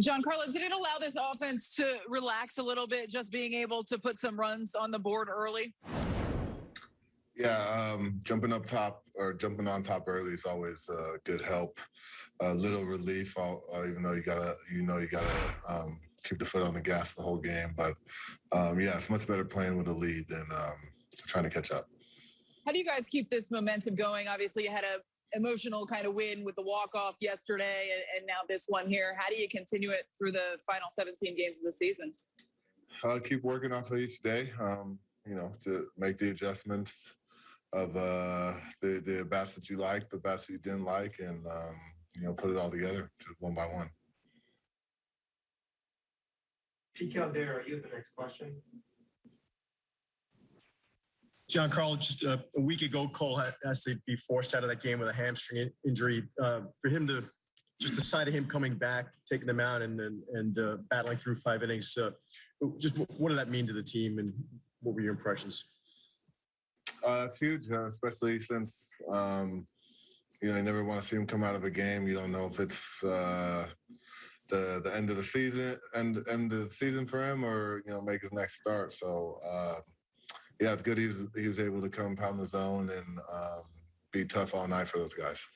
Giancarlo, did it allow this offense to relax a little bit, just being able to put some runs on the board early? Yeah, um, jumping up top or jumping on top early is always a good help. A little relief, uh, even though you gotta, you know, you gotta um, keep the foot on the gas the whole game. But um, yeah, it's much better playing with a lead than um, trying to catch up. How do you guys keep this momentum going? Obviously, you had a emotional kind of win with the walk off yesterday, and, and now this one here. How do you continue it through the final 17 games of the season? Uh, keep working off of each day. Um, you know, to make the adjustments of uh, the the bats that you like, the bats that you didn't like, and um, you know, put it all together just one by one. Pete Caldera, you have the next question. Giancarlo, just a, a week ago, Cole has to be forced out of that game with a hamstring in- injury. Uh, for him to just the sight of him coming back, taking them out, and and, and uh, battling through five innings, uh, just what, did that mean to the team, and what were your impressions? Uh, it's huge, uh, especially since um, you know you never want to see him come out of a game. You don't know if it's uh, the the end of the season, end end of the season for him, or you know make his next start. So uh, yeah, it's good he was he was able to come pound the zone and um, be tough all night for those guys.